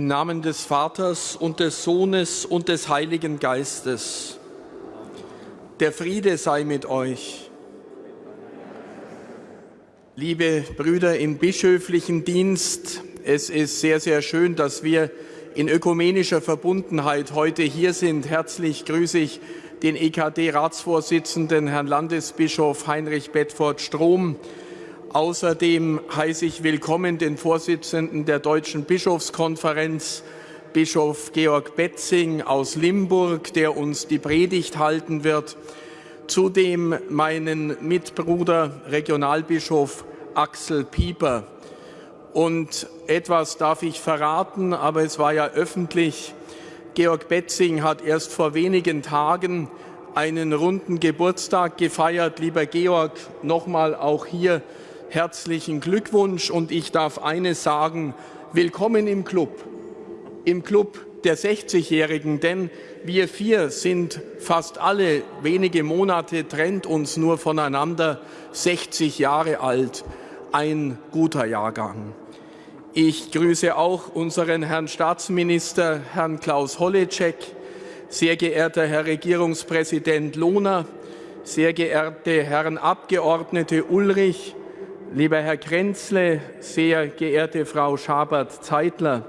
Im Namen des Vaters und des Sohnes und des Heiligen Geistes. Der Friede sei mit euch. Liebe Brüder im bischöflichen Dienst, es ist sehr, sehr schön, dass wir in ökumenischer Verbundenheit heute hier sind. Herzlich grüße ich den EKD-Ratsvorsitzenden, Herrn Landesbischof Heinrich Bedford Strom, Außerdem heiße ich willkommen den Vorsitzenden der Deutschen Bischofskonferenz, Bischof Georg Betzing aus Limburg, der uns die Predigt halten wird. Zudem meinen Mitbruder Regionalbischof Axel Pieper. Und etwas darf ich verraten, aber es war ja öffentlich. Georg Betzing hat erst vor wenigen Tagen einen runden Geburtstag gefeiert. Lieber Georg, nochmal auch hier herzlichen Glückwunsch und ich darf eines sagen, willkommen im Club, im Club der 60-Jährigen, denn wir vier sind fast alle wenige Monate, trennt uns nur voneinander, 60 Jahre alt, ein guter Jahrgang. Ich grüße auch unseren Herrn Staatsminister, Herrn Klaus Holleczek, sehr geehrter Herr Regierungspräsident Lohner, sehr geehrte Herren Abgeordnete Ulrich, Lieber Herr Krenzle, sehr geehrte Frau Schabert-Zeitler,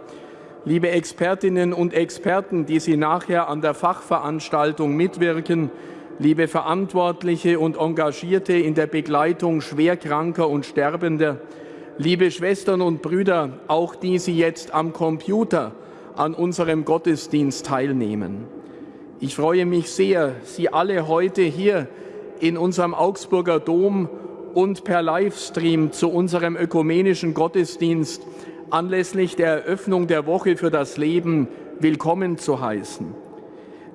liebe Expertinnen und Experten, die Sie nachher an der Fachveranstaltung mitwirken, liebe Verantwortliche und Engagierte in der Begleitung Schwerkranker und Sterbender, liebe Schwestern und Brüder, auch die Sie jetzt am Computer an unserem Gottesdienst teilnehmen. Ich freue mich sehr, Sie alle heute hier in unserem Augsburger Dom und per Livestream zu unserem ökumenischen Gottesdienst anlässlich der Eröffnung der Woche für das Leben willkommen zu heißen.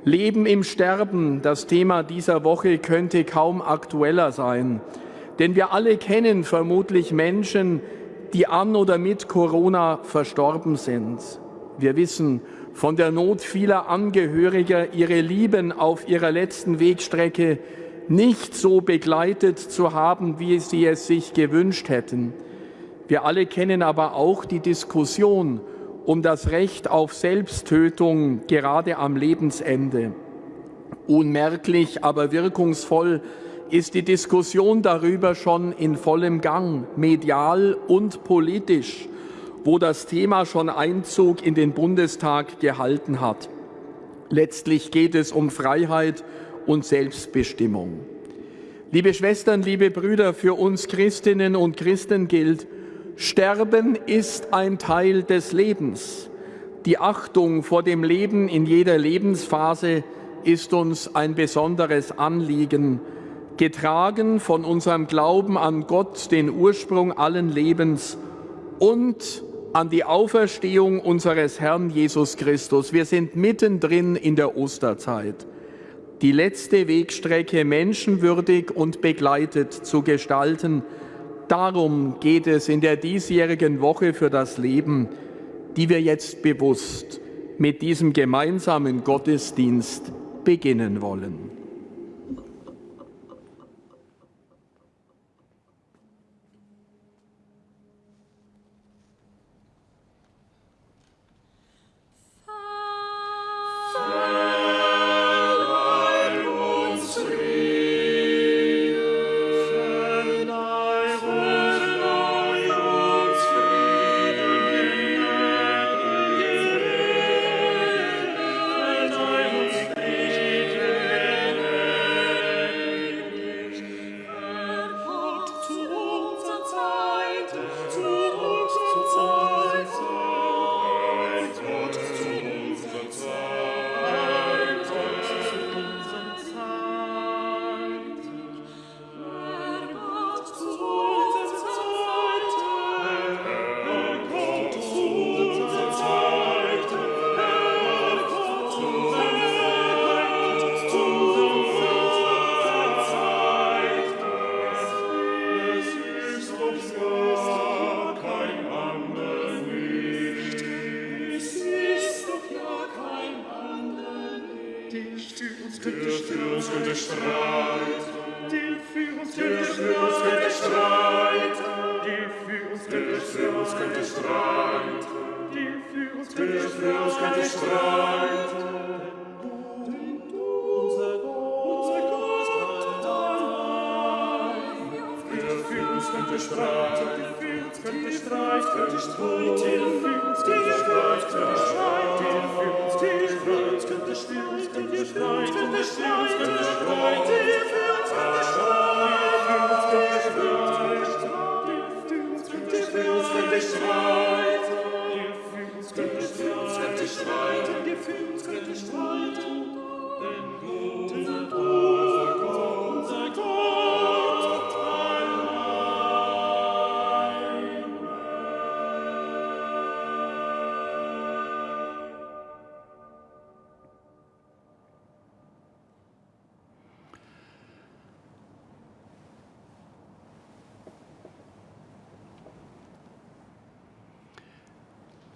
Leben im Sterben, das Thema dieser Woche könnte kaum aktueller sein. Denn wir alle kennen vermutlich Menschen, die an oder mit Corona verstorben sind. Wir wissen von der Not vieler Angehöriger, ihre Lieben auf ihrer letzten Wegstrecke nicht so begleitet zu haben, wie sie es sich gewünscht hätten. Wir alle kennen aber auch die Diskussion um das Recht auf Selbsttötung gerade am Lebensende. Unmerklich, aber wirkungsvoll ist die Diskussion darüber schon in vollem Gang, medial und politisch, wo das Thema schon Einzug in den Bundestag gehalten hat. Letztlich geht es um Freiheit und Selbstbestimmung. Liebe Schwestern, liebe Brüder, für uns Christinnen und Christen gilt, Sterben ist ein Teil des Lebens. Die Achtung vor dem Leben in jeder Lebensphase ist uns ein besonderes Anliegen, getragen von unserem Glauben an Gott, den Ursprung allen Lebens und an die Auferstehung unseres Herrn Jesus Christus. Wir sind mittendrin in der Osterzeit die letzte Wegstrecke menschenwürdig und begleitet zu gestalten. Darum geht es in der diesjährigen Woche für das Leben, die wir jetzt bewusst mit diesem gemeinsamen Gottesdienst beginnen wollen.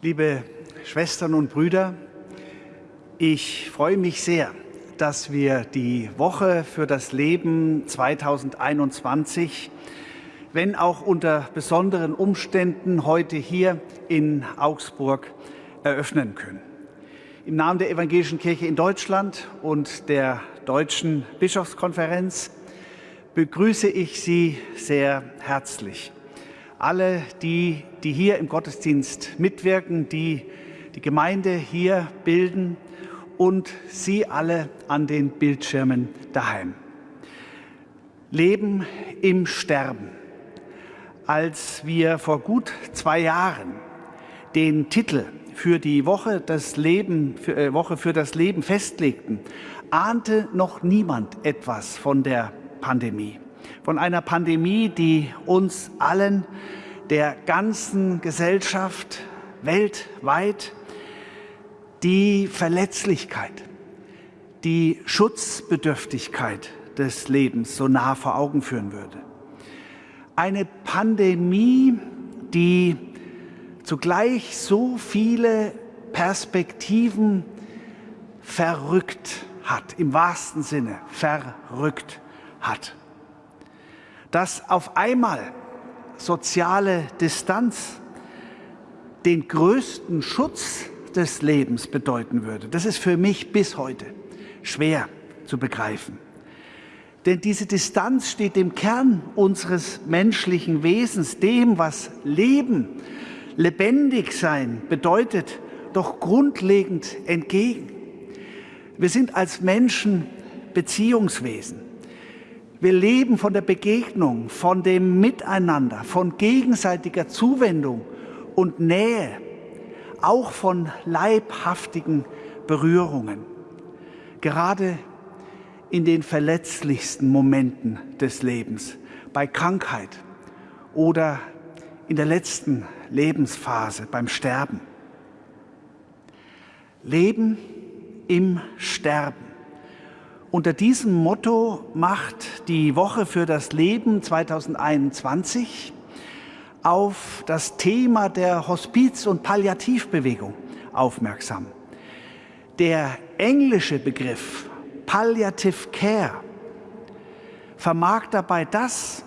Liebe Schwestern und Brüder, ich freue mich sehr, dass wir die Woche für das Leben 2021, wenn auch unter besonderen Umständen, heute hier in Augsburg eröffnen können. Im Namen der Evangelischen Kirche in Deutschland und der Deutschen Bischofskonferenz begrüße ich Sie sehr herzlich alle die, die hier im Gottesdienst mitwirken, die die Gemeinde hier bilden und Sie alle an den Bildschirmen daheim. Leben im Sterben. Als wir vor gut zwei Jahren den Titel für die Woche, das Leben, für, äh, Woche für das Leben festlegten, ahnte noch niemand etwas von der Pandemie von einer Pandemie, die uns allen, der ganzen Gesellschaft weltweit, die Verletzlichkeit, die Schutzbedürftigkeit des Lebens so nah vor Augen führen würde. Eine Pandemie, die zugleich so viele Perspektiven verrückt hat, im wahrsten Sinne verrückt hat dass auf einmal soziale Distanz den größten Schutz des Lebens bedeuten würde. Das ist für mich bis heute schwer zu begreifen. Denn diese Distanz steht dem Kern unseres menschlichen Wesens, dem, was Leben, lebendig sein bedeutet, doch grundlegend entgegen. Wir sind als Menschen Beziehungswesen. Wir leben von der Begegnung, von dem Miteinander, von gegenseitiger Zuwendung und Nähe, auch von leibhaftigen Berührungen. Gerade in den verletzlichsten Momenten des Lebens, bei Krankheit oder in der letzten Lebensphase, beim Sterben. Leben im Sterben. Unter diesem Motto macht die Woche für das Leben 2021 auf das Thema der Hospiz- und Palliativbewegung aufmerksam. Der englische Begriff Palliative Care vermag dabei das,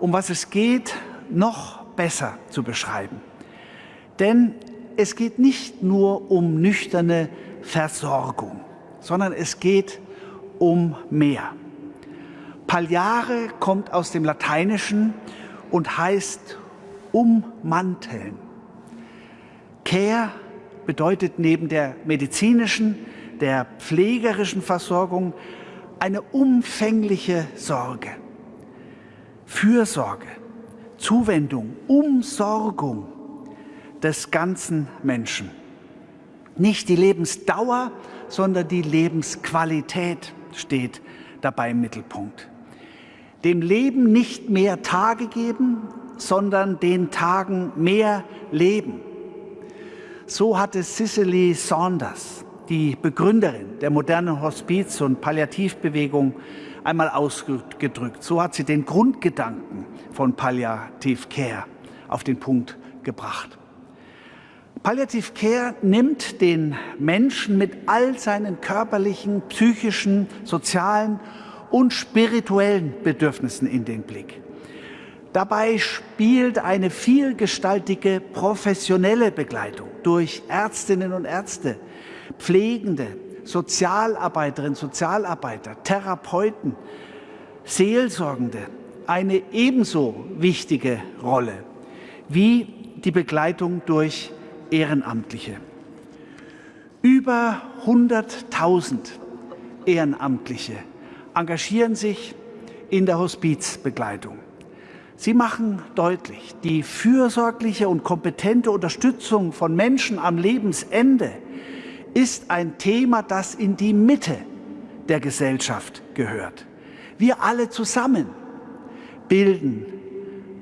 um was es geht, noch besser zu beschreiben. Denn es geht nicht nur um nüchterne Versorgung, sondern es geht um mehr. Palliare kommt aus dem Lateinischen und heißt ummanteln. Care bedeutet neben der medizinischen, der pflegerischen Versorgung eine umfängliche Sorge, Fürsorge, Zuwendung, Umsorgung des ganzen Menschen. Nicht die Lebensdauer, sondern die Lebensqualität steht dabei im Mittelpunkt. Dem Leben nicht mehr Tage geben, sondern den Tagen mehr Leben. So hatte Cicely Saunders, die Begründerin der modernen Hospiz- und Palliativbewegung, einmal ausgedrückt. So hat sie den Grundgedanken von Palliative Care auf den Punkt gebracht. Palliative Care nimmt den Menschen mit all seinen körperlichen, psychischen, sozialen und spirituellen Bedürfnissen in den Blick. Dabei spielt eine vielgestaltige professionelle Begleitung durch Ärztinnen und Ärzte, Pflegende, Sozialarbeiterinnen, Sozialarbeiter, Therapeuten, Seelsorgende eine ebenso wichtige Rolle wie die Begleitung durch Ehrenamtliche. Über 100.000 Ehrenamtliche engagieren sich in der Hospizbegleitung. Sie machen deutlich, die fürsorgliche und kompetente Unterstützung von Menschen am Lebensende ist ein Thema, das in die Mitte der Gesellschaft gehört. Wir alle zusammen bilden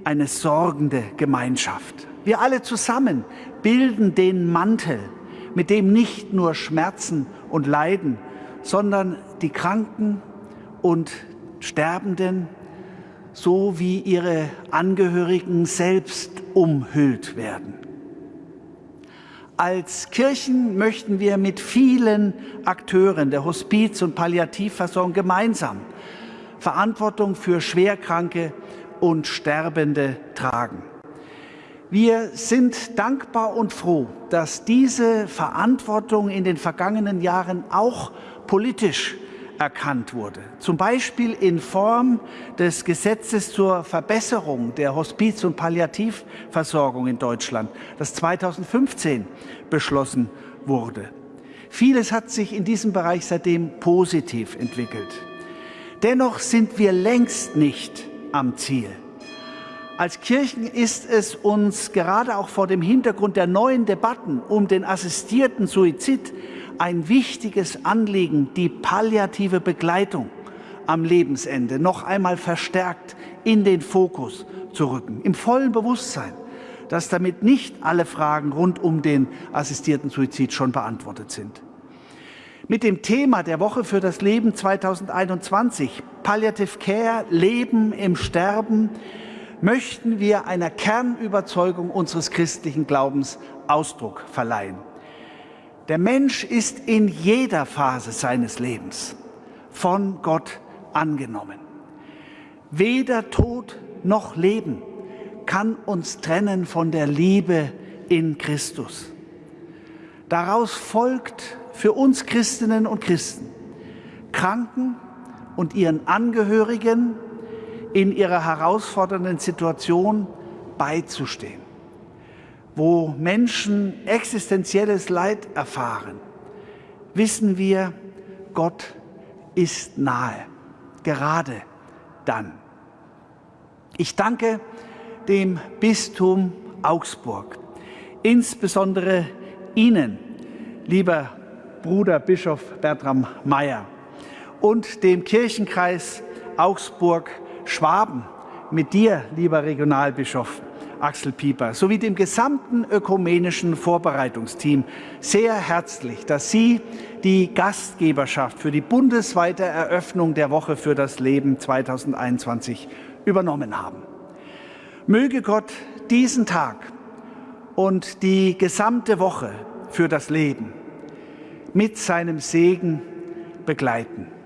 eine sorgende Gemeinschaft. Wir alle zusammen bilden den Mantel, mit dem nicht nur Schmerzen und Leiden, sondern die Kranken und Sterbenden so wie ihre Angehörigen selbst umhüllt werden. Als Kirchen möchten wir mit vielen Akteuren der Hospiz- und Palliativversorgung gemeinsam Verantwortung für Schwerkranke und Sterbende tragen. Wir sind dankbar und froh, dass diese Verantwortung in den vergangenen Jahren auch politisch erkannt wurde. Zum Beispiel in Form des Gesetzes zur Verbesserung der Hospiz- und Palliativversorgung in Deutschland, das 2015 beschlossen wurde. Vieles hat sich in diesem Bereich seitdem positiv entwickelt. Dennoch sind wir längst nicht am Ziel. Als Kirchen ist es uns gerade auch vor dem Hintergrund der neuen Debatten um den assistierten Suizid ein wichtiges Anliegen, die palliative Begleitung am Lebensende noch einmal verstärkt in den Fokus zu rücken, im vollen Bewusstsein, dass damit nicht alle Fragen rund um den assistierten Suizid schon beantwortet sind. Mit dem Thema der Woche für das Leben 2021, Palliative Care, Leben im Sterben, möchten wir einer Kernüberzeugung unseres christlichen Glaubens Ausdruck verleihen. Der Mensch ist in jeder Phase seines Lebens von Gott angenommen. Weder Tod noch Leben kann uns trennen von der Liebe in Christus. Daraus folgt für uns Christinnen und Christen, Kranken und ihren Angehörigen in ihrer herausfordernden Situation beizustehen wo Menschen existenzielles Leid erfahren, wissen wir, Gott ist nahe, gerade dann. Ich danke dem Bistum Augsburg, insbesondere Ihnen, lieber Bruder Bischof Bertram Meyer und dem Kirchenkreis Augsburg-Schwaben, mit dir, lieber Regionalbischof Axel Pieper sowie dem gesamten ökumenischen Vorbereitungsteam sehr herzlich, dass Sie die Gastgeberschaft für die bundesweite Eröffnung der Woche für das Leben 2021 übernommen haben. Möge Gott diesen Tag und die gesamte Woche für das Leben mit seinem Segen begleiten.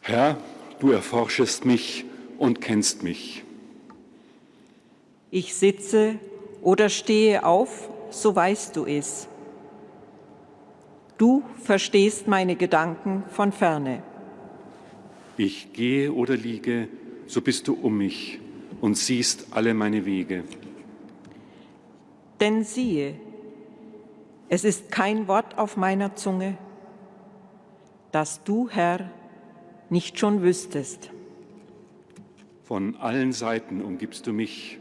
Herr, du erforschest mich und kennst mich. Ich sitze oder stehe auf, so weißt du es. Du verstehst meine Gedanken von ferne. Ich gehe oder liege, so bist du um mich und siehst alle meine Wege. Denn siehe, es ist kein Wort auf meiner Zunge, dass du, Herr, nicht schon wüsstest. Von allen Seiten umgibst du mich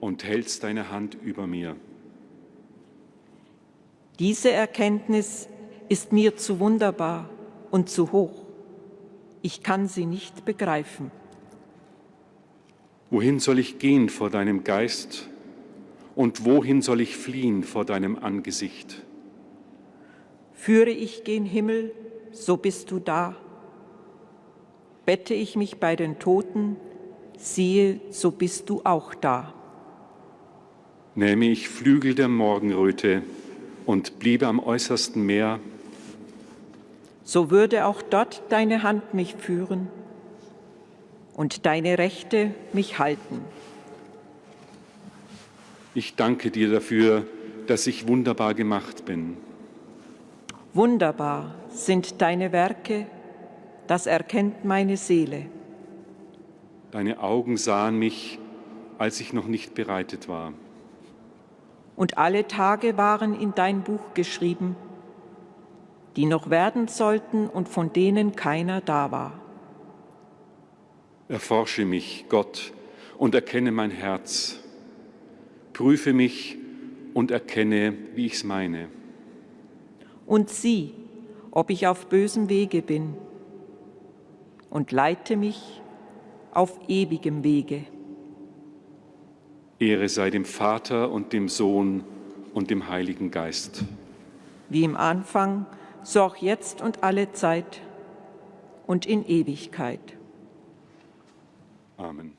und hältst deine Hand über mir. Diese Erkenntnis ist mir zu wunderbar und zu hoch. Ich kann sie nicht begreifen. Wohin soll ich gehen vor deinem Geist und wohin soll ich fliehen vor deinem Angesicht? Führe ich gen Himmel, so bist du da. Bette ich mich bei den Toten, siehe, so bist du auch da. Nähme ich Flügel der Morgenröte und bliebe am äußersten Meer, so würde auch dort deine Hand mich führen und deine Rechte mich halten. Ich danke dir dafür, dass ich wunderbar gemacht bin. Wunderbar sind deine Werke, das erkennt meine Seele. Deine Augen sahen mich, als ich noch nicht bereitet war. Und alle Tage waren in dein Buch geschrieben, die noch werden sollten und von denen keiner da war. Erforsche mich, Gott, und erkenne mein Herz. Prüfe mich und erkenne, wie ich's meine und sieh, ob ich auf bösem Wege bin, und leite mich auf ewigem Wege. Ehre sei dem Vater und dem Sohn und dem Heiligen Geist. Wie im Anfang, so auch jetzt und alle Zeit und in Ewigkeit. Amen.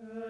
Uh...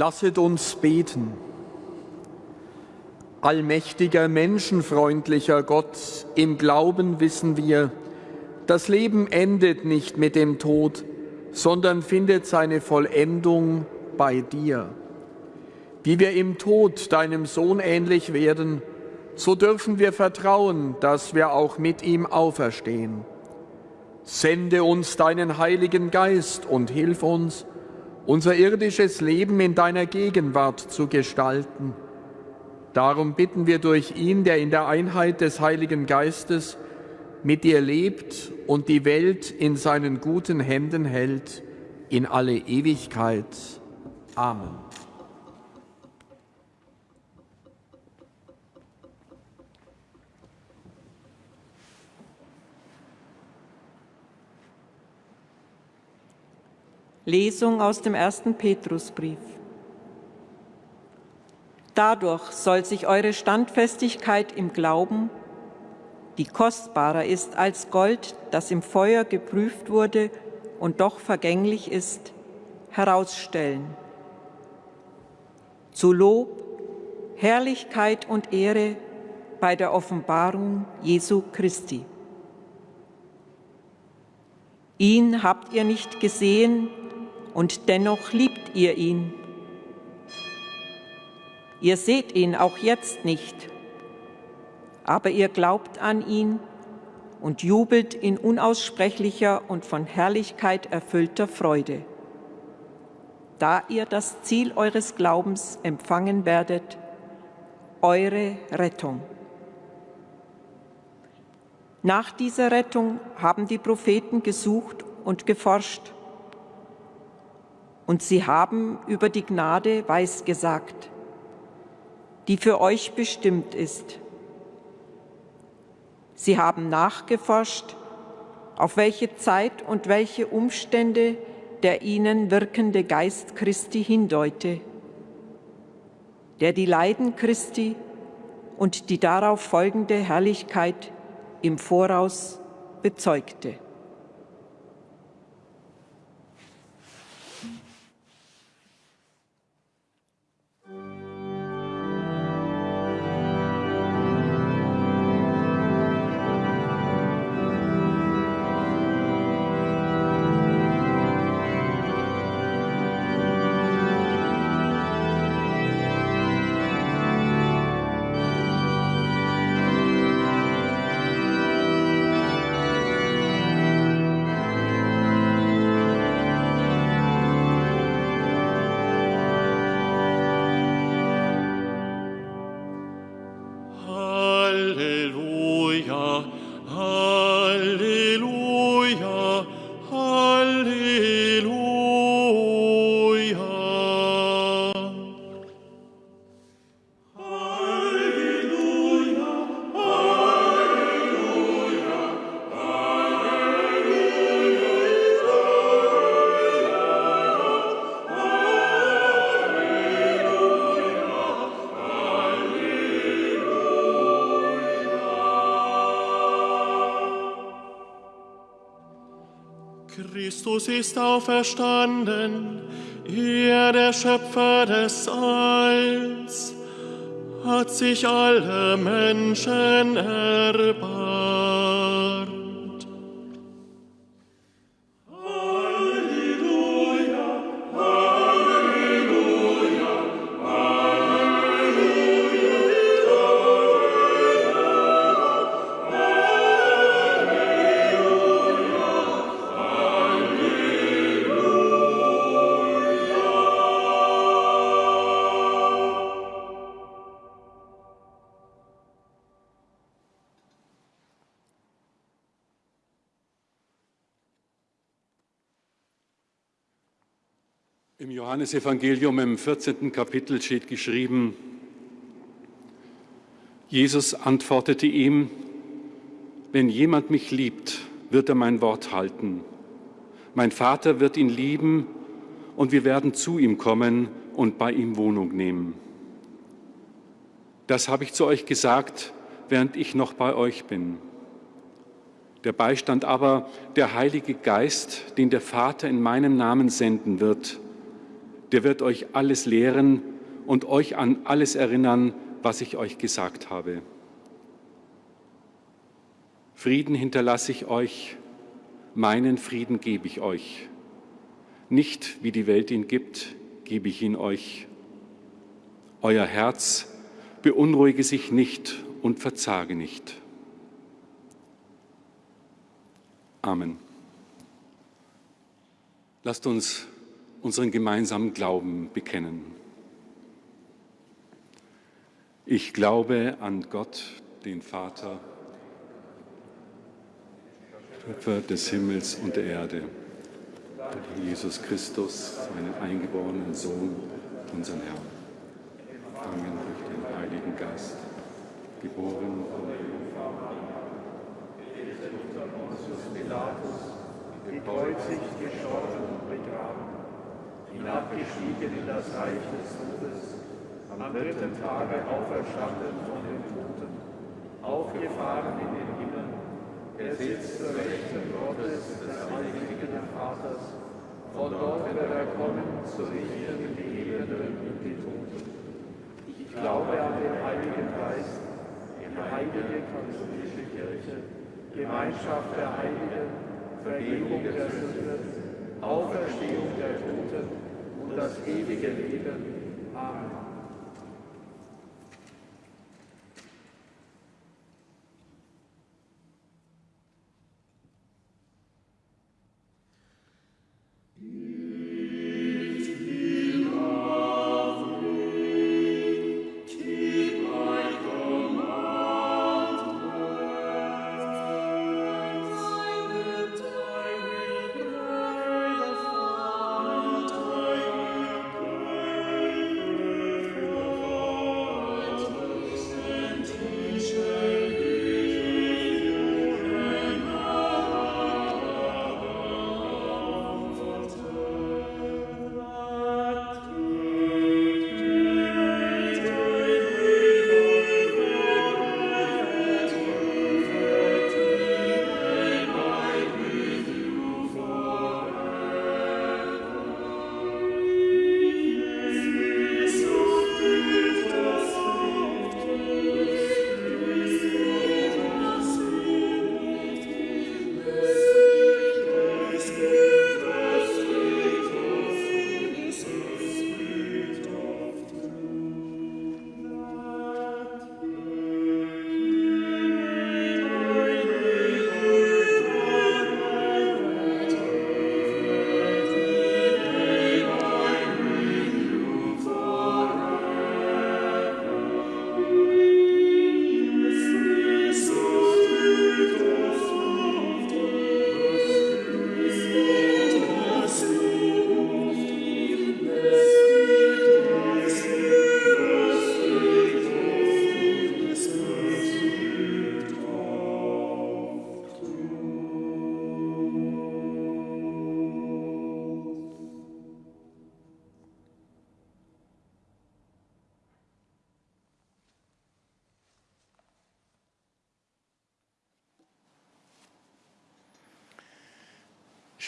Lasset uns beten. Allmächtiger, menschenfreundlicher Gott, im Glauben wissen wir, das Leben endet nicht mit dem Tod, sondern findet seine Vollendung bei dir. Wie wir im Tod deinem Sohn ähnlich werden, so dürfen wir vertrauen, dass wir auch mit ihm auferstehen. Sende uns deinen Heiligen Geist und hilf uns, unser irdisches Leben in deiner Gegenwart zu gestalten. Darum bitten wir durch ihn, der in der Einheit des Heiligen Geistes mit dir lebt und die Welt in seinen guten Händen hält, in alle Ewigkeit. Amen. Lesung aus dem ersten Petrusbrief. Dadurch soll sich eure Standfestigkeit im Glauben, die kostbarer ist als Gold, das im Feuer geprüft wurde und doch vergänglich ist, herausstellen. Zu Lob, Herrlichkeit und Ehre bei der Offenbarung Jesu Christi. Ihn habt ihr nicht gesehen, und dennoch liebt ihr ihn. Ihr seht ihn auch jetzt nicht, aber ihr glaubt an ihn und jubelt in unaussprechlicher und von Herrlichkeit erfüllter Freude, da ihr das Ziel eures Glaubens empfangen werdet, eure Rettung. Nach dieser Rettung haben die Propheten gesucht und geforscht, und sie haben über die Gnade weisgesagt, die für euch bestimmt ist. Sie haben nachgeforscht, auf welche Zeit und welche Umstände der ihnen wirkende Geist Christi hindeute, der die Leiden Christi und die darauf folgende Herrlichkeit im Voraus bezeugte. Christus ist auferstanden, er, der Schöpfer des Alls, hat sich alle Menschen erbarmt. Johannesevangelium im 14. Kapitel steht geschrieben, Jesus antwortete ihm, wenn jemand mich liebt, wird er mein Wort halten. Mein Vater wird ihn lieben und wir werden zu ihm kommen und bei ihm Wohnung nehmen. Das habe ich zu euch gesagt, während ich noch bei euch bin. Der Beistand aber, der Heilige Geist, den der Vater in meinem Namen senden wird, Der wird euch alles lehren und euch an alles erinnern, was ich euch gesagt habe. Frieden hinterlasse ich euch, meinen Frieden gebe ich euch. Nicht wie die Welt ihn gibt, gebe ich ihn euch. Euer Herz beunruhige sich nicht und verzage nicht. Amen. Lasst uns unseren gemeinsamen Glauben bekennen. Ich glaube an Gott, den Vater, Schöpfer des Himmels und der Erde, Jesus Christus, seinen eingeborenen Sohn, unseren Herrn, empfangen durch den Heiligen Geist, geboren von dem Vater, Pilatus, gekreuzigt, gestorben und begraben, hinabgestiegen in das Reich des Todes, am dritten Tage auferstanden von den Toten, aufgefahren in den Himmel, er sitzt zur Rechten Gottes des allmächtigen Vaters, von dort wird er kommen, zu richten die Lebenden und die Toten. Ich glaube an den Heiligen Geist, die heilige katholische Kirche, Gemeinschaft der Heiligen, Vergebung der Sünden, Auferstehung der Toten das ewige Leben.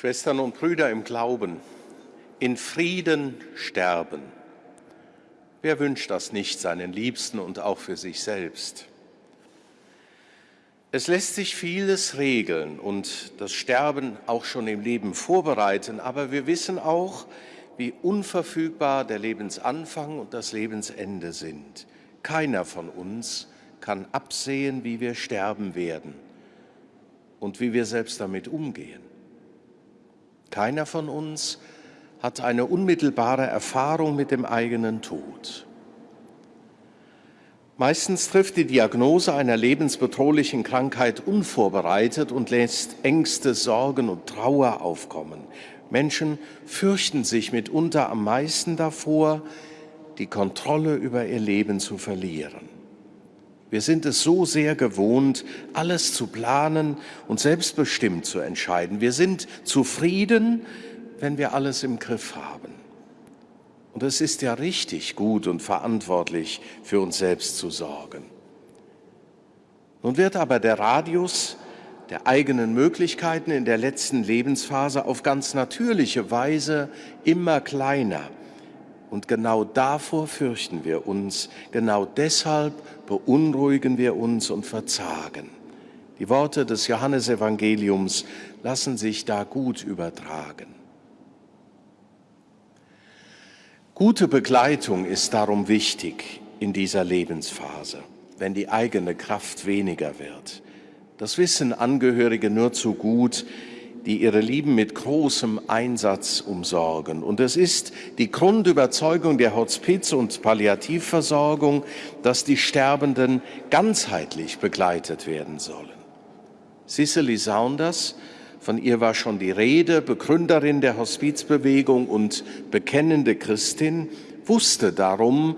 Schwestern und Brüder im Glauben, in Frieden sterben. Wer wünscht das nicht seinen Liebsten und auch für sich selbst? Es lässt sich vieles regeln und das Sterben auch schon im Leben vorbereiten, aber wir wissen auch, wie unverfügbar der Lebensanfang und das Lebensende sind. Keiner von uns kann absehen, wie wir sterben werden und wie wir selbst damit umgehen. Keiner von uns hat eine unmittelbare Erfahrung mit dem eigenen Tod. Meistens trifft die Diagnose einer lebensbedrohlichen Krankheit unvorbereitet und lässt Ängste, Sorgen und Trauer aufkommen. Menschen fürchten sich mitunter am meisten davor, die Kontrolle über ihr Leben zu verlieren. Wir sind es so sehr gewohnt, alles zu planen und selbstbestimmt zu entscheiden. Wir sind zufrieden, wenn wir alles im Griff haben. Und es ist ja richtig gut und verantwortlich, für uns selbst zu sorgen. Nun wird aber der Radius der eigenen Möglichkeiten in der letzten Lebensphase auf ganz natürliche Weise immer kleiner, Und genau davor fürchten wir uns, genau deshalb beunruhigen wir uns und verzagen. Die Worte des Johannesevangeliums lassen sich da gut übertragen. Gute Begleitung ist darum wichtig in dieser Lebensphase, wenn die eigene Kraft weniger wird. Das wissen Angehörige nur zu gut, die ihre Lieben mit großem Einsatz umsorgen. Und es ist die Grundüberzeugung der Hospiz- und Palliativversorgung, dass die Sterbenden ganzheitlich begleitet werden sollen. Cicely Saunders, von ihr war schon die Rede, Begründerin der Hospizbewegung und bekennende Christin, wusste darum,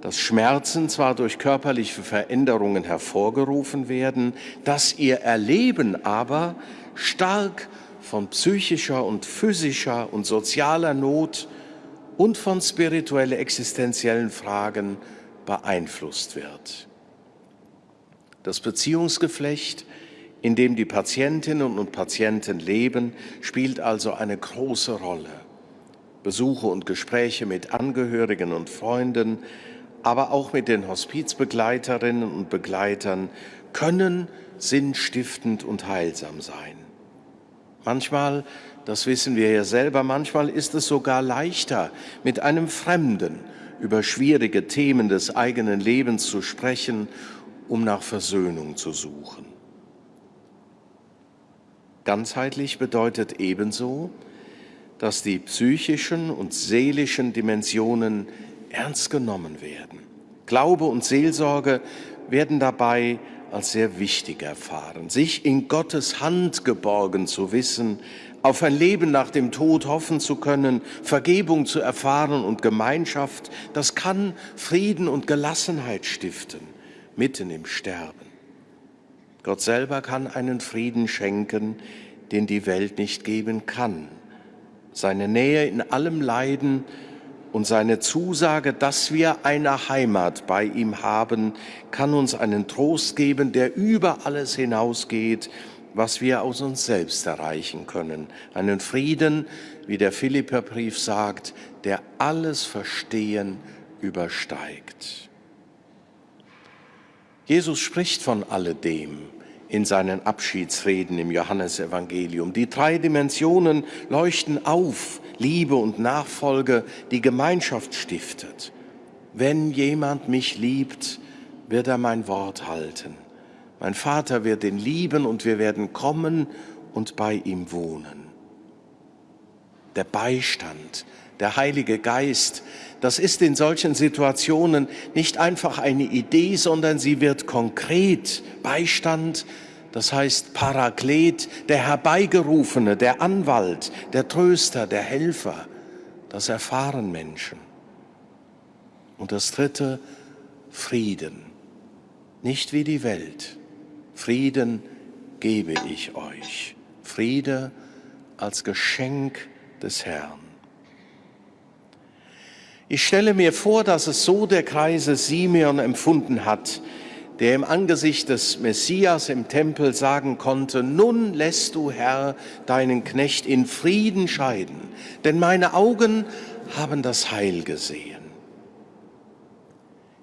dass Schmerzen zwar durch körperliche Veränderungen hervorgerufen werden, dass ihr Erleben aber stark von psychischer und physischer und sozialer Not und von spirituelle existenziellen Fragen beeinflusst wird. Das Beziehungsgeflecht, in dem die Patientinnen und Patienten leben, spielt also eine große Rolle. Besuche und Gespräche mit Angehörigen und Freunden, aber auch mit den Hospizbegleiterinnen und Begleitern können sinnstiftend und heilsam sein. Manchmal, das wissen wir ja selber, manchmal ist es sogar leichter, mit einem Fremden über schwierige Themen des eigenen Lebens zu sprechen, um nach Versöhnung zu suchen. Ganzheitlich bedeutet ebenso, dass die psychischen und seelischen Dimensionen ernst genommen werden. Glaube und Seelsorge werden dabei als sehr wichtig erfahren. Sich in Gottes Hand geborgen zu wissen, auf ein Leben nach dem Tod hoffen zu können, Vergebung zu erfahren und Gemeinschaft, das kann Frieden und Gelassenheit stiften, mitten im Sterben. Gott selber kann einen Frieden schenken, den die Welt nicht geben kann. Seine Nähe in allem Leiden und seine Zusage, dass wir eine Heimat bei ihm haben, kann uns einen Trost geben, der über alles hinausgeht, was wir aus uns selbst erreichen können. Einen Frieden, wie der Philipperbrief sagt, der alles Verstehen übersteigt. Jesus spricht von alledem in seinen Abschiedsreden im Johannesevangelium. Die drei Dimensionen leuchten auf Liebe und Nachfolge, die Gemeinschaft stiftet. Wenn jemand mich liebt, wird er mein Wort halten. Mein Vater wird ihn lieben und wir werden kommen und bei ihm wohnen. Der Beistand, der Heilige Geist, das ist in solchen Situationen nicht einfach eine Idee, sondern sie wird konkret. Beistand das heißt Paraklet, der Herbeigerufene, der Anwalt, der Tröster, der Helfer. Das erfahren Menschen. Und das dritte, Frieden. Nicht wie die Welt. Frieden gebe ich euch. Friede als Geschenk des Herrn. Ich stelle mir vor, dass es so der Kreise Simeon empfunden hat, der im Angesicht des Messias im Tempel sagen konnte, nun lässt du, Herr, deinen Knecht in Frieden scheiden, denn meine Augen haben das Heil gesehen.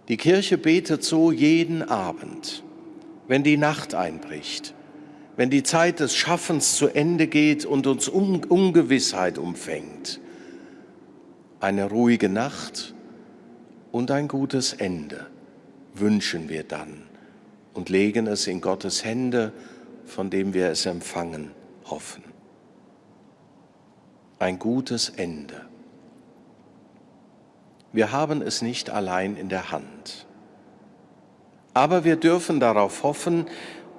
Die Kirche betet so jeden Abend, wenn die Nacht einbricht, wenn die Zeit des Schaffens zu Ende geht und uns Ungewissheit umfängt. Eine ruhige Nacht und ein gutes Ende wünschen wir dann und legen es in Gottes Hände, von dem wir es empfangen hoffen. Ein gutes Ende. Wir haben es nicht allein in der Hand. Aber wir dürfen darauf hoffen,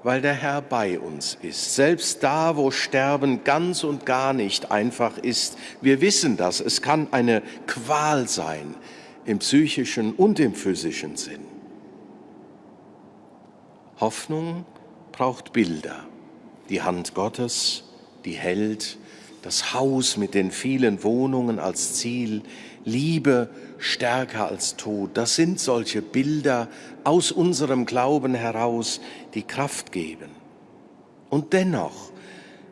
weil der Herr bei uns ist. Selbst da, wo Sterben ganz und gar nicht einfach ist, wir wissen das, es kann eine Qual sein im psychischen und im physischen Sinn. Hoffnung braucht Bilder. Die Hand Gottes, die hält, das Haus mit den vielen Wohnungen als Ziel, Liebe stärker als Tod. Das sind solche Bilder aus unserem Glauben heraus, die Kraft geben. Und dennoch,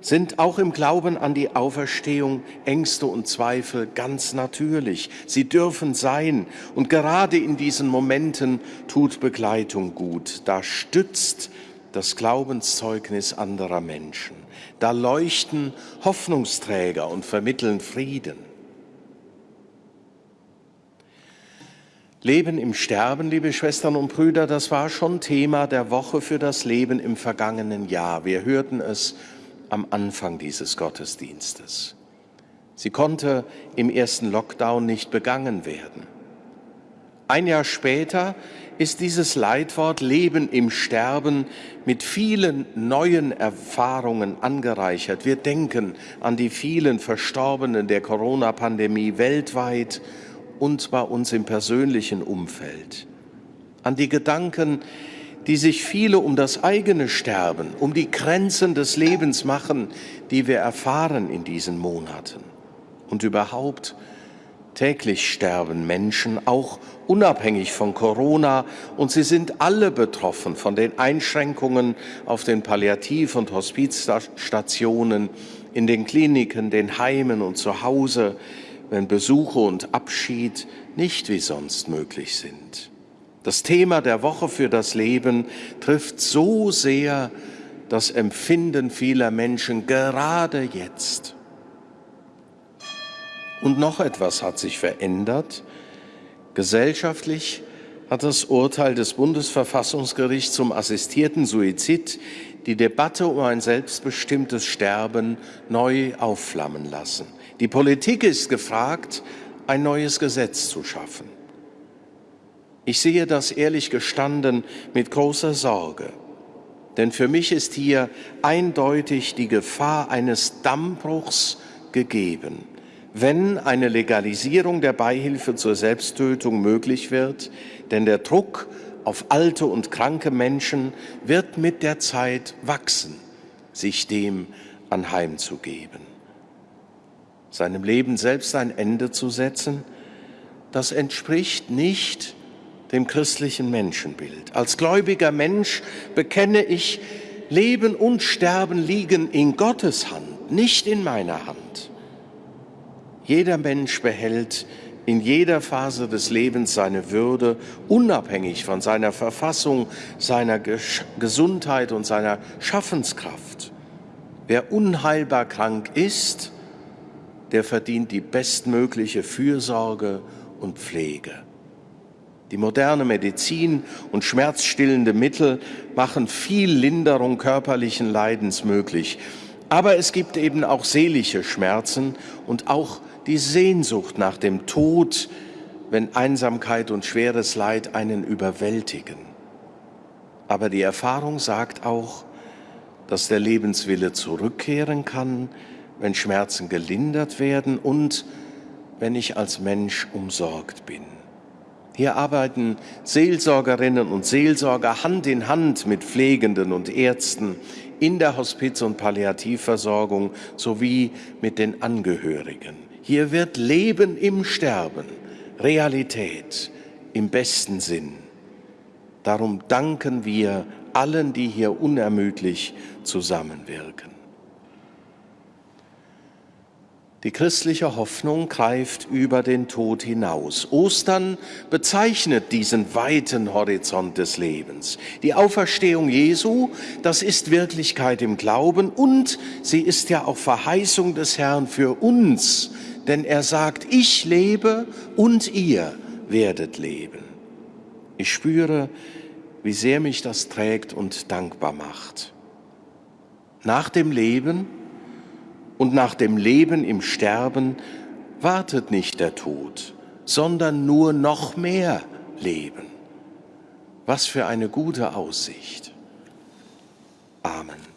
sind auch im Glauben an die Auferstehung Ängste und Zweifel ganz natürlich. Sie dürfen sein und gerade in diesen Momenten tut Begleitung gut. Da stützt das Glaubenszeugnis anderer Menschen. Da leuchten Hoffnungsträger und vermitteln Frieden. Leben im Sterben, liebe Schwestern und Brüder, das war schon Thema der Woche für das Leben im vergangenen Jahr. Wir hörten es am Anfang dieses Gottesdienstes. Sie konnte im ersten Lockdown nicht begangen werden. Ein Jahr später ist dieses Leitwort Leben im Sterben mit vielen neuen Erfahrungen angereichert. Wir denken an die vielen Verstorbenen der Corona-Pandemie weltweit und bei uns im persönlichen Umfeld. An die Gedanken, die sich viele um das eigene Sterben, um die Grenzen des Lebens machen, die wir erfahren in diesen Monaten. Und überhaupt, täglich sterben Menschen, auch unabhängig von Corona, und sie sind alle betroffen von den Einschränkungen auf den Palliativ- und Hospizstationen, in den Kliniken, den Heimen und zu Hause, wenn Besuche und Abschied nicht wie sonst möglich sind. Das Thema der Woche für das Leben trifft so sehr das Empfinden vieler Menschen gerade jetzt. Und noch etwas hat sich verändert. Gesellschaftlich hat das Urteil des Bundesverfassungsgerichts zum assistierten Suizid die Debatte um ein selbstbestimmtes Sterben neu aufflammen lassen. Die Politik ist gefragt, ein neues Gesetz zu schaffen. Ich sehe das ehrlich gestanden mit großer Sorge, denn für mich ist hier eindeutig die Gefahr eines Dammbruchs gegeben. Wenn eine Legalisierung der Beihilfe zur Selbsttötung möglich wird, denn der Druck auf alte und kranke Menschen wird mit der Zeit wachsen, sich dem anheimzugeben. Seinem Leben selbst ein Ende zu setzen, das entspricht nicht dem christlichen Menschenbild. Als gläubiger Mensch bekenne ich, Leben und Sterben liegen in Gottes Hand, nicht in meiner Hand. Jeder Mensch behält in jeder Phase des Lebens seine Würde, unabhängig von seiner Verfassung, seiner Gesundheit und seiner Schaffenskraft. Wer unheilbar krank ist, der verdient die bestmögliche Fürsorge und Pflege. Die moderne Medizin und schmerzstillende Mittel machen viel Linderung körperlichen Leidens möglich. Aber es gibt eben auch seelische Schmerzen und auch die Sehnsucht nach dem Tod, wenn Einsamkeit und schweres Leid einen überwältigen. Aber die Erfahrung sagt auch, dass der Lebenswille zurückkehren kann, wenn Schmerzen gelindert werden und wenn ich als Mensch umsorgt bin. Hier arbeiten Seelsorgerinnen und Seelsorger Hand in Hand mit Pflegenden und Ärzten in der Hospiz- und Palliativversorgung sowie mit den Angehörigen. Hier wird Leben im Sterben, Realität im besten Sinn. Darum danken wir allen, die hier unermüdlich zusammenwirken. Die christliche Hoffnung greift über den Tod hinaus. Ostern bezeichnet diesen weiten Horizont des Lebens. Die Auferstehung Jesu, das ist Wirklichkeit im Glauben und sie ist ja auch Verheißung des Herrn für uns, denn er sagt, ich lebe und ihr werdet leben. Ich spüre, wie sehr mich das trägt und dankbar macht. Nach dem Leben und nach dem Leben im Sterben wartet nicht der Tod, sondern nur noch mehr Leben. Was für eine gute Aussicht. Amen.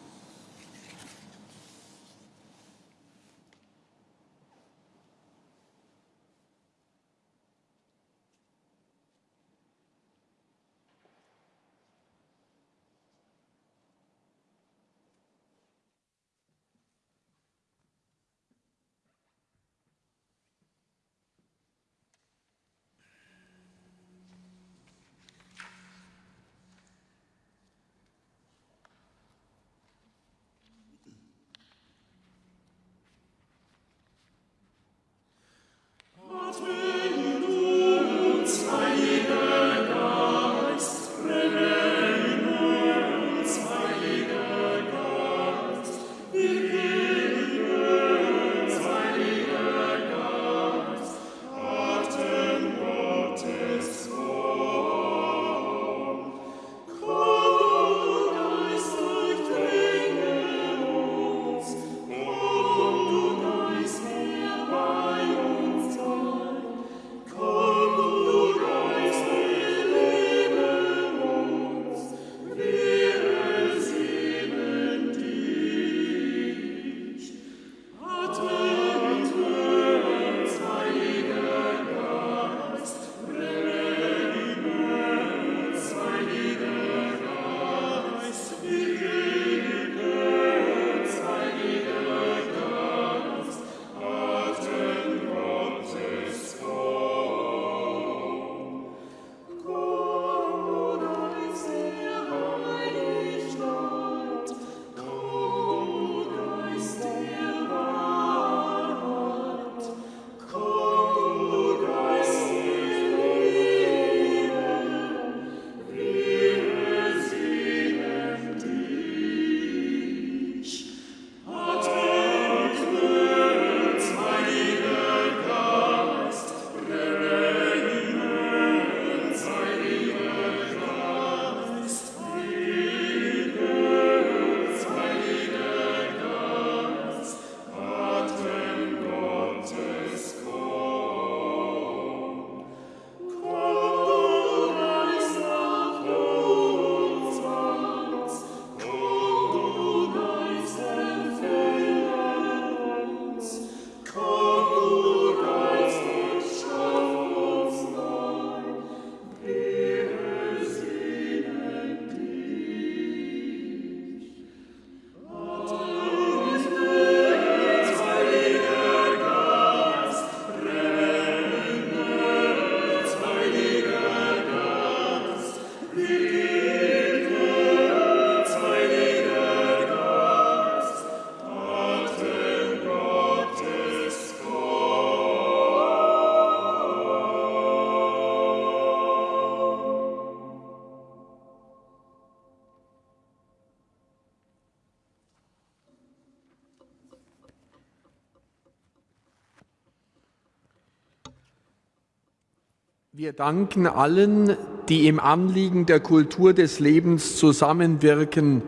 Wir danken allen, die im Anliegen der Kultur des Lebens zusammenwirken,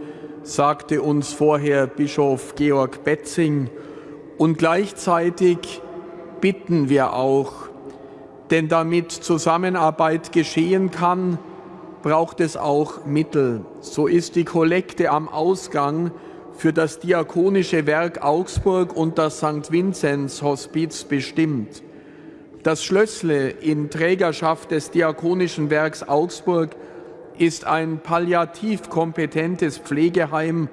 sagte uns vorher Bischof Georg Betzing. Und gleichzeitig bitten wir auch, denn damit Zusammenarbeit geschehen kann, braucht es auch Mittel. So ist die Kollekte am Ausgang für das Diakonische Werk Augsburg und das St. Vinzenz Hospiz bestimmt. Das Schlössle in Trägerschaft des Diakonischen Werks Augsburg ist ein palliativ kompetentes Pflegeheim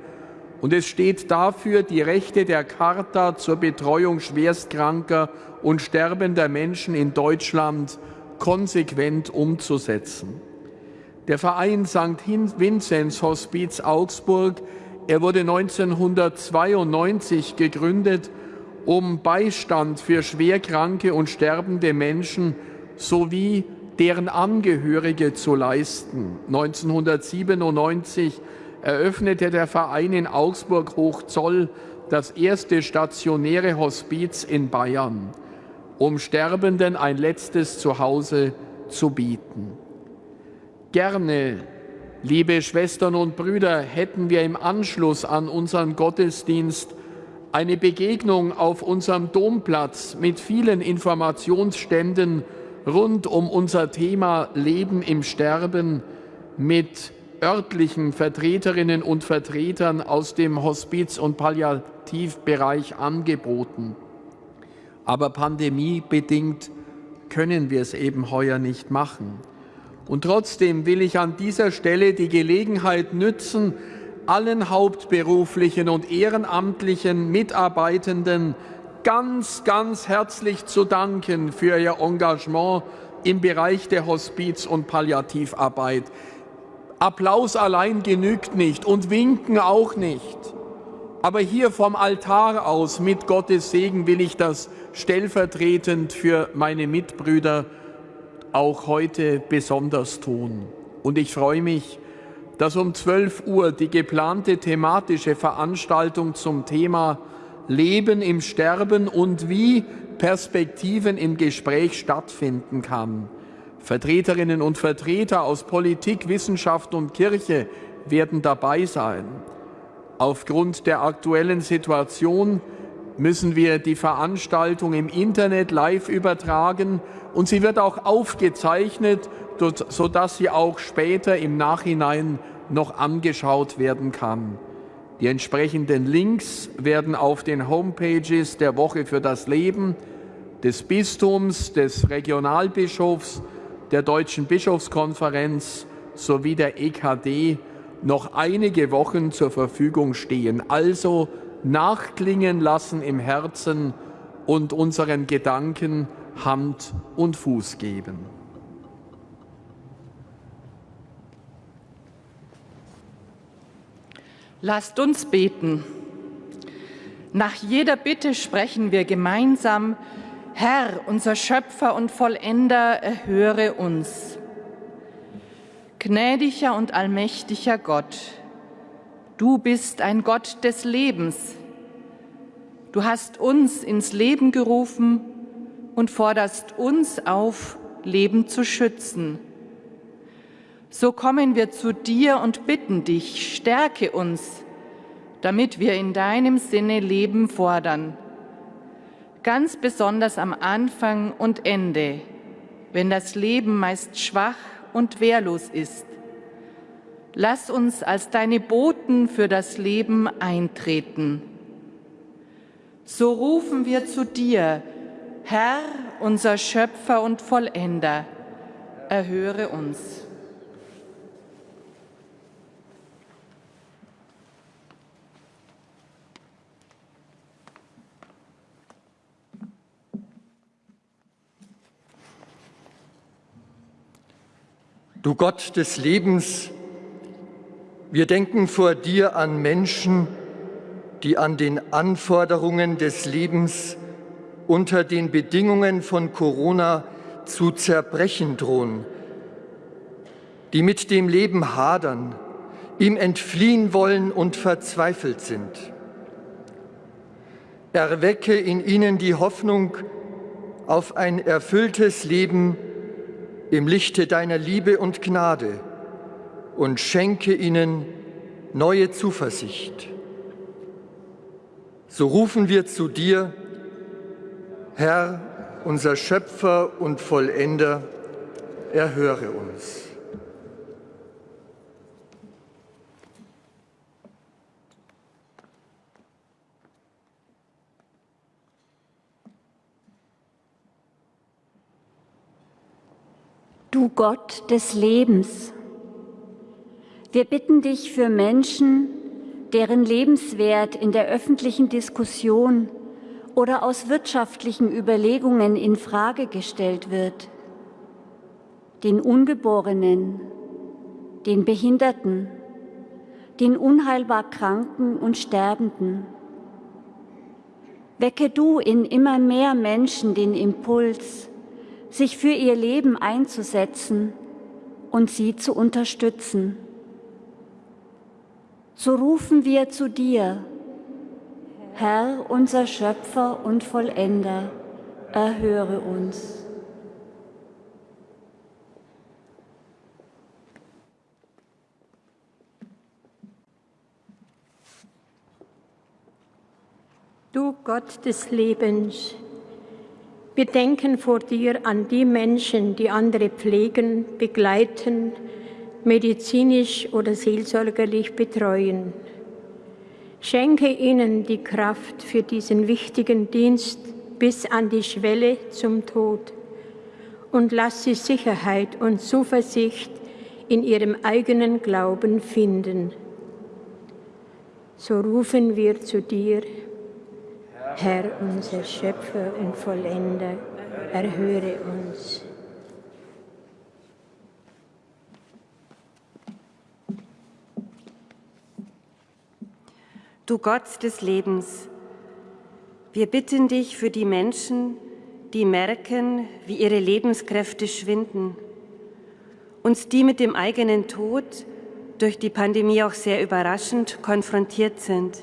und es steht dafür, die Rechte der Charta zur Betreuung schwerstkranker und sterbender Menschen in Deutschland konsequent umzusetzen. Der Verein St. Vinzenz Hospiz Augsburg, er wurde 1992 gegründet um Beistand für schwerkranke und sterbende Menschen sowie deren Angehörige zu leisten. 1997 eröffnete der Verein in Augsburg Hochzoll das erste stationäre Hospiz in Bayern, um Sterbenden ein letztes Zuhause zu bieten. Gerne, liebe Schwestern und Brüder, hätten wir im Anschluss an unseren Gottesdienst eine Begegnung auf unserem Domplatz mit vielen Informationsständen rund um unser Thema Leben im Sterben mit örtlichen Vertreterinnen und Vertretern aus dem Hospiz- und Palliativbereich angeboten. Aber pandemiebedingt können wir es eben heuer nicht machen. Und trotzdem will ich an dieser Stelle die Gelegenheit nützen, allen hauptberuflichen und ehrenamtlichen Mitarbeitenden ganz, ganz herzlich zu danken für Ihr Engagement im Bereich der Hospiz- und Palliativarbeit. Applaus allein genügt nicht und Winken auch nicht. Aber hier vom Altar aus mit Gottes Segen will ich das stellvertretend für meine Mitbrüder auch heute besonders tun. Und ich freue mich, dass um 12 Uhr die geplante thematische Veranstaltung zum Thema Leben im Sterben und wie Perspektiven im Gespräch stattfinden kann. Vertreterinnen und Vertreter aus Politik, Wissenschaft und Kirche werden dabei sein. Aufgrund der aktuellen Situation müssen wir die Veranstaltung im Internet live übertragen und sie wird auch aufgezeichnet sodass sie auch später im Nachhinein noch angeschaut werden kann. Die entsprechenden Links werden auf den Homepages der Woche für das Leben, des Bistums, des Regionalbischofs, der Deutschen Bischofskonferenz sowie der EKD noch einige Wochen zur Verfügung stehen. Also nachklingen lassen im Herzen und unseren Gedanken Hand und Fuß geben. Lasst uns beten. Nach jeder Bitte sprechen wir gemeinsam, Herr, unser Schöpfer und Vollender, erhöre uns. Gnädiger und allmächtiger Gott, du bist ein Gott des Lebens. Du hast uns ins Leben gerufen und forderst uns auf, Leben zu schützen. So kommen wir zu dir und bitten dich, stärke uns, damit wir in deinem Sinne Leben fordern. Ganz besonders am Anfang und Ende, wenn das Leben meist schwach und wehrlos ist. Lass uns als deine Boten für das Leben eintreten. So rufen wir zu dir, Herr, unser Schöpfer und Vollender, erhöre uns. Du Gott des Lebens, wir denken vor dir an Menschen, die an den Anforderungen des Lebens unter den Bedingungen von Corona zu zerbrechen drohen, die mit dem Leben hadern, ihm entfliehen wollen und verzweifelt sind. Erwecke in ihnen die Hoffnung auf ein erfülltes Leben im Lichte deiner Liebe und Gnade und schenke ihnen neue Zuversicht. So rufen wir zu dir, Herr, unser Schöpfer und Vollender, erhöre uns. Du Gott des Lebens, wir bitten dich für Menschen, deren Lebenswert in der öffentlichen Diskussion oder aus wirtschaftlichen Überlegungen in Frage gestellt wird, den Ungeborenen, den Behinderten, den unheilbar Kranken und Sterbenden. Wecke du in immer mehr Menschen den Impuls, sich für ihr Leben einzusetzen und sie zu unterstützen. So rufen wir zu dir, Herr, unser Schöpfer und Vollender, erhöre uns. Du Gott des Lebens, wir denken vor dir an die Menschen, die andere pflegen, begleiten, medizinisch oder seelsorgerlich betreuen. Schenke ihnen die Kraft für diesen wichtigen Dienst bis an die Schwelle zum Tod und lass sie Sicherheit und Zuversicht in ihrem eigenen Glauben finden. So rufen wir zu dir, Herr, unser Schöpfer und Vollender, erhöre uns. Du Gott des Lebens, wir bitten dich für die Menschen, die merken, wie ihre Lebenskräfte schwinden, uns die mit dem eigenen Tod durch die Pandemie auch sehr überraschend konfrontiert sind.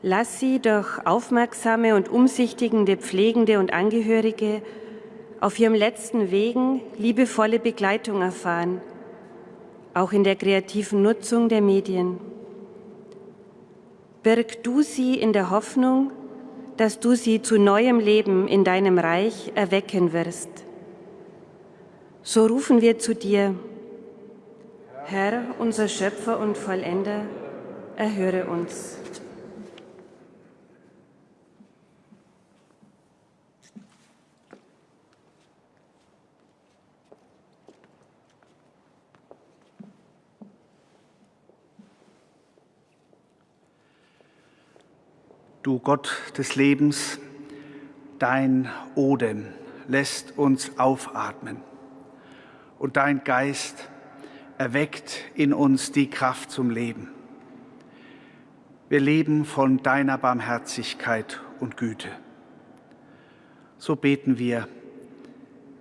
Lass sie durch aufmerksame und umsichtigende Pflegende und Angehörige auf ihrem letzten Wegen liebevolle Begleitung erfahren, auch in der kreativen Nutzung der Medien. Birg du sie in der Hoffnung, dass du sie zu neuem Leben in deinem Reich erwecken wirst. So rufen wir zu dir, Herr, unser Schöpfer und Vollender, erhöre uns. Du Gott des Lebens, dein Odem lässt uns aufatmen und dein Geist erweckt in uns die Kraft zum Leben. Wir leben von deiner Barmherzigkeit und Güte. So beten wir,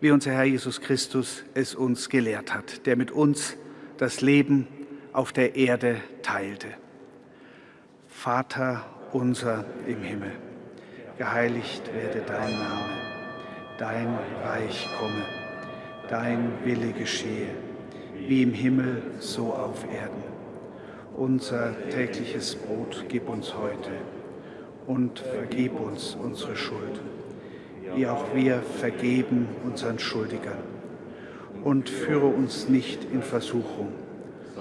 wie unser Herr Jesus Christus es uns gelehrt hat, der mit uns das Leben auf der Erde teilte. Vater unser im Himmel. Geheiligt werde dein Name, dein Reich komme, dein Wille geschehe, wie im Himmel so auf Erden. Unser tägliches Brot gib uns heute und vergib uns unsere Schuld, wie auch wir vergeben unseren Schuldigern. Und führe uns nicht in Versuchung,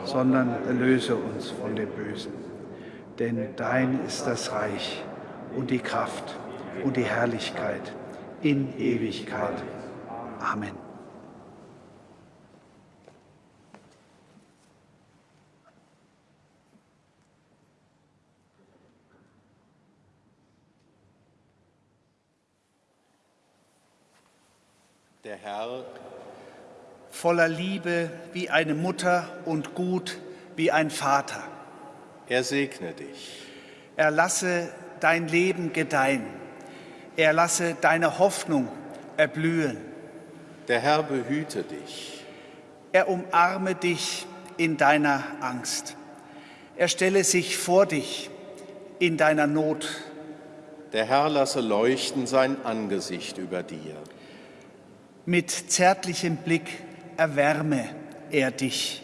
sondern erlöse uns von dem Bösen denn dein ist das Reich und die Kraft und die Herrlichkeit in Ewigkeit. Amen. Der Herr voller Liebe wie eine Mutter und gut wie ein Vater. Er segne dich. Er lasse dein Leben gedeihen. Er lasse deine Hoffnung erblühen. Der Herr behüte dich. Er umarme dich in deiner Angst. Er stelle sich vor dich in deiner Not. Der Herr lasse leuchten sein Angesicht über dir. Mit zärtlichem Blick erwärme er dich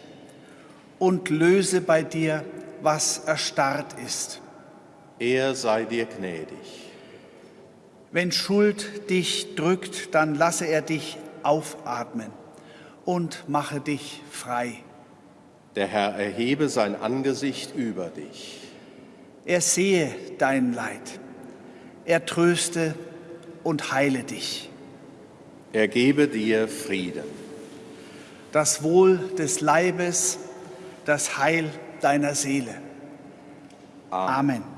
und löse bei dir, was erstarrt ist. Er sei dir gnädig. Wenn Schuld dich drückt, dann lasse er dich aufatmen und mache dich frei. Der Herr erhebe sein Angesicht über dich. Er sehe dein Leid. Er tröste und heile dich. Er gebe dir Frieden. Das Wohl des Leibes, das Heil deiner Seele. Amen. Amen.